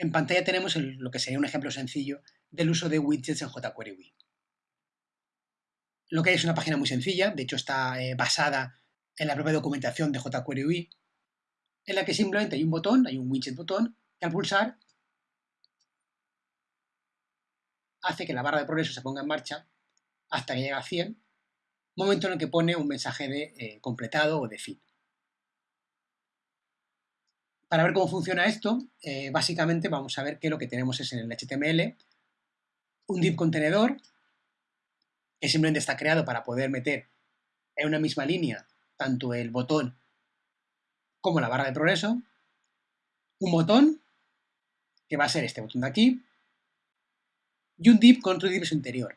En pantalla tenemos lo que sería un ejemplo sencillo del uso de widgets en jQuery UI. Lo que hay es una página muy sencilla, de hecho está eh, basada en la propia documentación de jQuery UI, en la que simplemente hay un botón, hay un widget botón, que al pulsar hace que la barra de progreso se ponga en marcha hasta que llega a 100, momento en el que pone un mensaje de eh, completado o de fin. Para ver cómo funciona esto, eh, básicamente vamos a ver que lo que tenemos es en el HTML un div contenedor que simplemente está creado para poder meter en una misma línea tanto el botón como la barra de progreso, un botón, que va a ser este botón de aquí, y un div con otro div interior.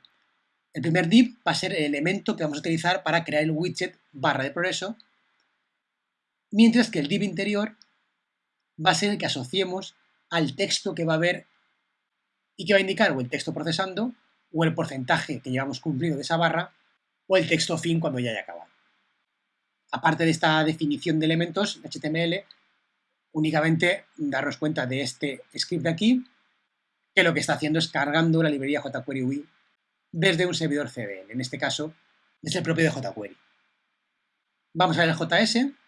El primer div va a ser el elemento que vamos a utilizar para crear el widget barra de progreso, mientras que el div interior va a ser el que asociemos al texto que va a haber y que va a indicar o el texto procesando o el porcentaje que llevamos cumplido de esa barra o el texto fin cuando ya haya acabado. Aparte de esta definición de elementos HTML, únicamente darnos cuenta de este script de aquí, que lo que está haciendo es cargando la librería jQuery UI desde un servidor CDN, en este caso, desde el propio de jQuery. Vamos a ver el JS.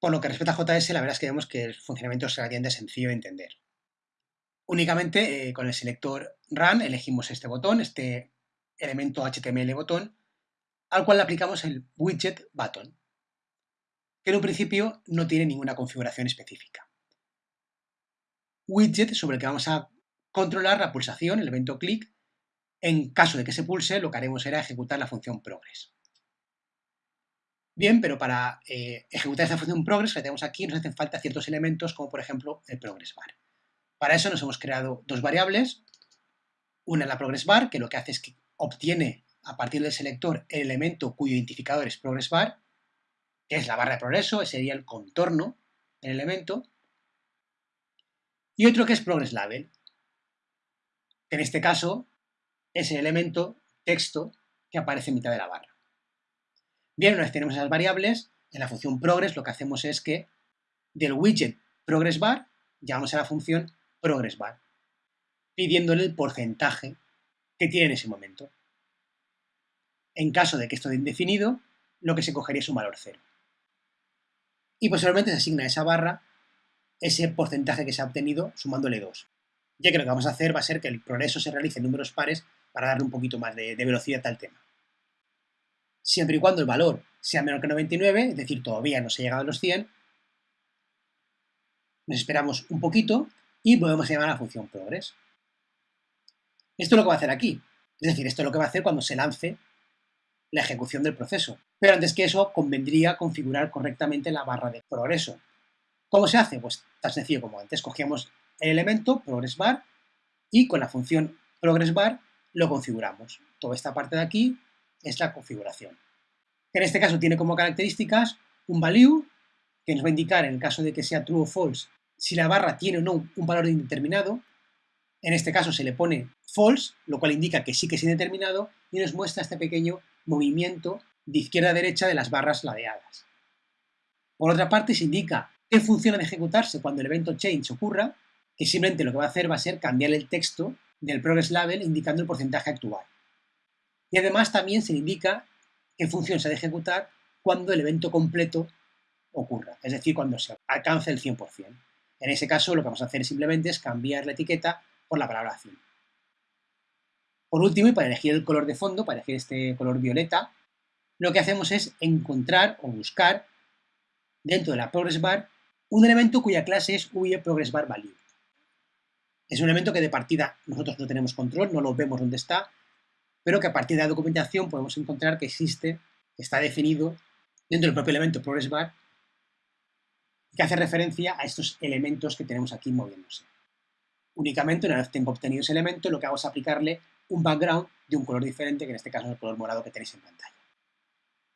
Por lo que respecta a JS, la verdad es que vemos que el funcionamiento es relativamente sencillo de entender. Únicamente eh, con el selector Run elegimos este botón, este elemento HTML botón, al cual le aplicamos el widget button, que en un principio no tiene ninguna configuración específica. Widget sobre el que vamos a controlar la pulsación, el evento click. En caso de que se pulse, lo que haremos será ejecutar la función progress. Bien, pero para eh, ejecutar esta función progress que tenemos aquí nos hacen falta ciertos elementos como por ejemplo el progress bar. Para eso nos hemos creado dos variables, una en la progress bar, que lo que hace es que obtiene a partir del selector el elemento cuyo identificador es progress bar, que es la barra de progreso, ese sería el contorno del elemento, y otro que es progress label, que en este caso es el elemento texto que aparece en mitad de la barra. Bien, una vez tenemos esas variables, en la función progress lo que hacemos es que del widget progress bar llamamos a la función progress bar, pidiéndole el porcentaje que tiene en ese momento. En caso de que esto esté indefinido, lo que se cogería es un valor cero. Y posteriormente se asigna a esa barra ese porcentaje que se ha obtenido sumándole 2. Ya que lo que vamos a hacer va a ser que el progreso se realice en números pares para darle un poquito más de, de velocidad al tema. Siempre y cuando el valor sea menor que 99, es decir, todavía no se ha llegado a los 100, nos esperamos un poquito y podemos llamar a la función progress. Esto es lo que va a hacer aquí. Es decir, esto es lo que va a hacer cuando se lance la ejecución del proceso. Pero antes que eso, convendría configurar correctamente la barra de progreso. ¿Cómo se hace? Pues tan sencillo como antes. Cogíamos el elemento progressBar y con la función progressBar lo configuramos. Toda esta parte de aquí es la configuración. En este caso tiene como características un value que nos va a indicar en el caso de que sea true o false si la barra tiene o no un valor indeterminado. En este caso se le pone false, lo cual indica que sí que es indeterminado y nos muestra este pequeño movimiento de izquierda a derecha de las barras ladeadas. Por otra parte, se indica qué función de ejecutarse cuando el evento change ocurra, que simplemente lo que va a hacer va a ser cambiar el texto del progress label indicando el porcentaje actual. Y además también se indica qué función se ha de ejecutar cuando el evento completo ocurra, es decir, cuando se alcance el 100%. En ese caso, lo que vamos a hacer simplemente es cambiar la etiqueta por la palabra fin. Por último, y para elegir el color de fondo, para elegir este color violeta, lo que hacemos es encontrar o buscar dentro de la progress bar un elemento cuya clase es UI progress bar value. Es un elemento que de partida nosotros no tenemos control, no lo vemos dónde está, pero que a partir de la documentación podemos encontrar que existe, que está definido dentro del propio elemento progress bar que hace referencia a estos elementos que tenemos aquí moviéndose. Únicamente, una vez tengo obtenido ese elemento, lo que hago es aplicarle un background de un color diferente, que en este caso es el color morado que tenéis en pantalla.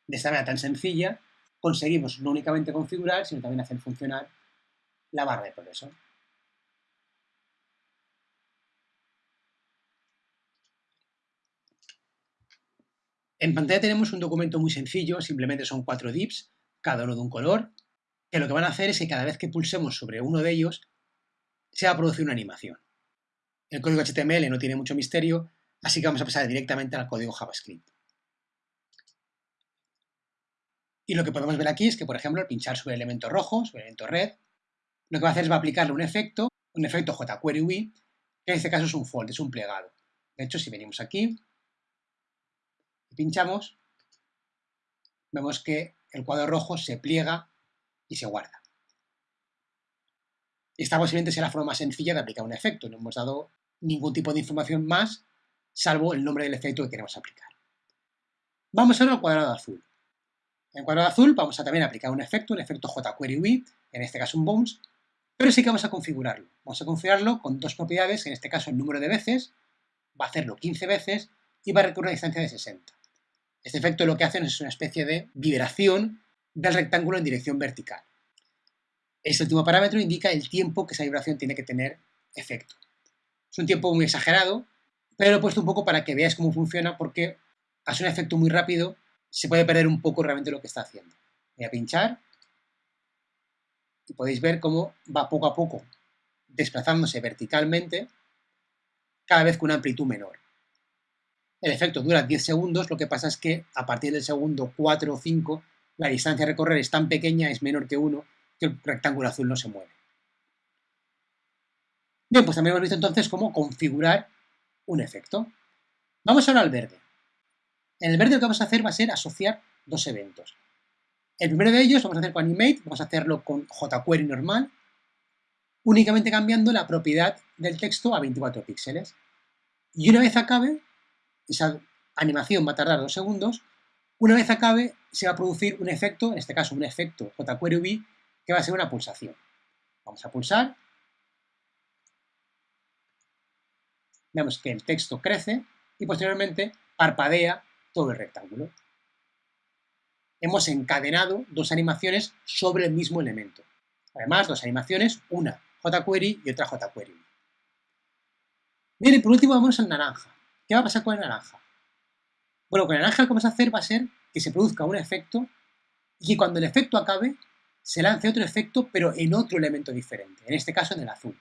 De esta manera tan sencilla, conseguimos no únicamente configurar, sino también hacer funcionar la barra de progreso. En pantalla tenemos un documento muy sencillo, simplemente son cuatro divs, cada uno de un color, que lo que van a hacer es que cada vez que pulsemos sobre uno de ellos, se va a producir una animación. El código HTML no tiene mucho misterio, así que vamos a pasar directamente al código JavaScript. Y lo que podemos ver aquí es que, por ejemplo, al pinchar sobre el elemento rojo, sobre el elemento red, lo que va a hacer es va a aplicarle un efecto, un efecto jQuery UI, que en este caso es un fold, es un plegado. De hecho, si venimos aquí pinchamos, vemos que el cuadro rojo se pliega y se guarda. Esta posiblemente sea la forma más sencilla de aplicar un efecto. No hemos dado ningún tipo de información más, salvo el nombre del efecto que queremos aplicar. Vamos ahora al cuadrado azul. En el cuadrado azul vamos a también aplicar un efecto, un efecto jQuery UI, en este caso un bounce, pero sí que vamos a configurarlo. Vamos a configurarlo con dos propiedades, en este caso el número de veces, va a hacerlo 15 veces y va a recorrer una distancia de 60. Este efecto lo que hace es una especie de vibración del rectángulo en dirección vertical. Este último parámetro indica el tiempo que esa vibración tiene que tener efecto. Es un tiempo muy exagerado, pero lo he puesto un poco para que veáis cómo funciona porque hace un efecto muy rápido, se puede perder un poco realmente lo que está haciendo. Voy a pinchar y podéis ver cómo va poco a poco desplazándose verticalmente cada vez con una amplitud menor. El efecto dura 10 segundos, lo que pasa es que a partir del segundo 4 o 5 la distancia a recorrer es tan pequeña, es menor que 1, que el rectángulo azul no se mueve. Bien, pues también hemos visto entonces cómo configurar un efecto. Vamos ahora al verde. En el verde lo que vamos a hacer va a ser asociar dos eventos. El primero de ellos vamos a hacer con Animate, vamos a hacerlo con jQuery normal, únicamente cambiando la propiedad del texto a 24 píxeles. Y una vez acabe, esa animación va a tardar dos segundos, una vez acabe se va a producir un efecto, en este caso un efecto jQuery que va a ser una pulsación. Vamos a pulsar. Vemos que el texto crece y posteriormente parpadea todo el rectángulo. Hemos encadenado dos animaciones sobre el mismo elemento. Además, dos animaciones, una jQuery y otra jQuery. Bien, y por último vamos al naranja. ¿Qué va a pasar con el naranja? Bueno, con el naranja lo que vamos a hacer va a ser que se produzca un efecto y que cuando el efecto acabe se lance otro efecto, pero en otro elemento diferente, en este caso en el azul.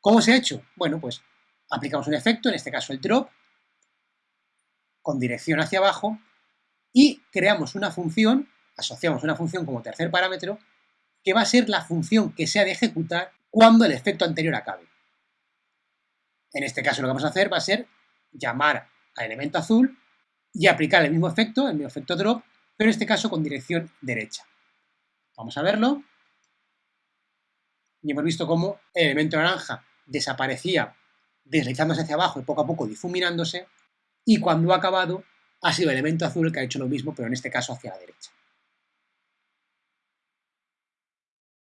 ¿Cómo se ha hecho? Bueno, pues aplicamos un efecto, en este caso el drop, con dirección hacia abajo, y creamos una función, asociamos una función como tercer parámetro, que va a ser la función que se ha de ejecutar cuando el efecto anterior acabe. En este caso lo que vamos a hacer va a ser llamar al elemento azul y aplicar el mismo efecto, el mismo efecto drop, pero en este caso con dirección derecha. Vamos a verlo. Y hemos visto cómo el elemento naranja desaparecía deslizándose hacia abajo y poco a poco difuminándose, y cuando ha acabado ha sido el elemento azul el que ha hecho lo mismo, pero en este caso hacia la derecha.